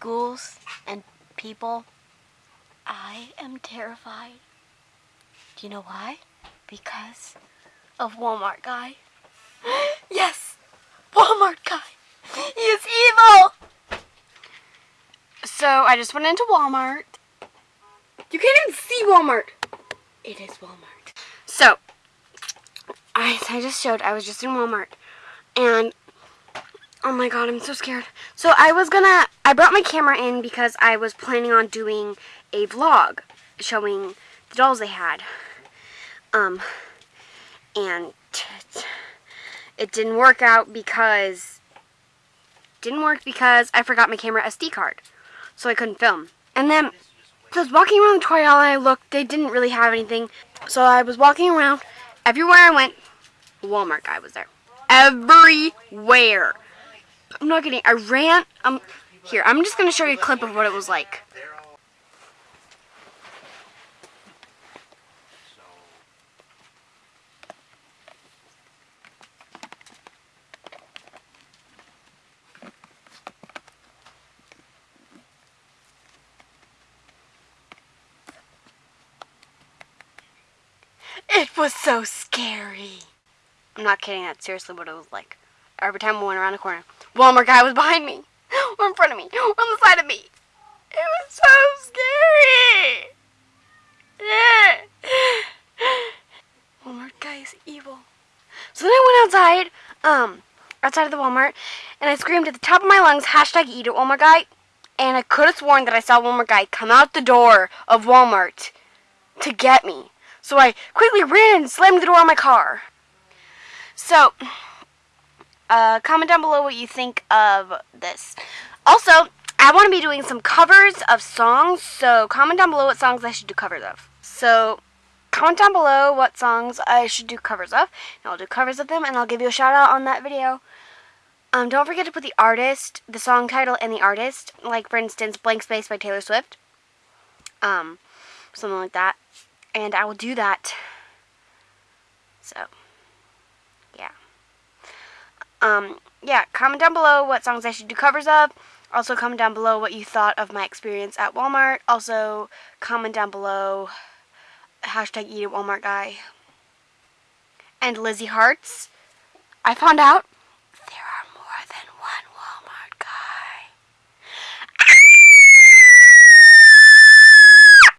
ghouls and people, I am terrified. Do you know why? Because of Walmart guy. yes! Walmart guy! He is evil! So I just went into Walmart. You can't even see Walmart. It is Walmart. So, I, I just showed, I was just in Walmart. And, oh my god, I'm so scared. So I was gonna, I brought my camera in because I was planning on doing a vlog showing the dolls they had. Um, and it didn't work out because, didn't work because I forgot my camera SD card. So I couldn't film. And then, so I was walking around the toy aisle and I looked, they didn't really have anything. So I was walking around, everywhere I went, Walmart guy was there. Everywhere. I'm not kidding. I ran. Um, here, I'm just going to show you a clip of what it was like. It was so scary. I'm not kidding, that's seriously what it was like. Every time I went around a corner, Walmart guy was behind me, or in front of me, or on the side of me. It was so scary. Yeah. Walmart guy is evil. So then I went outside, um, outside of the Walmart, and I screamed at the top of my lungs, hashtag eat it, Walmart guy. And I could have sworn that I saw Walmart guy come out the door of Walmart to get me. So I quickly ran and slammed the door on my car. So, uh, comment down below what you think of this. Also, I want to be doing some covers of songs, so comment down below what songs I should do covers of. So, comment down below what songs I should do covers of, and I'll do covers of them, and I'll give you a shout out on that video. Um, don't forget to put the artist, the song title, and the artist, like for instance, Blank Space by Taylor Swift. Um, something like that. And I will do that. So, yeah. Um, yeah, comment down below what songs I should do covers of. Also, comment down below what you thought of my experience at Walmart. Also, comment down below hashtag eat at Walmart guy. And Lizzie Hearts. I found out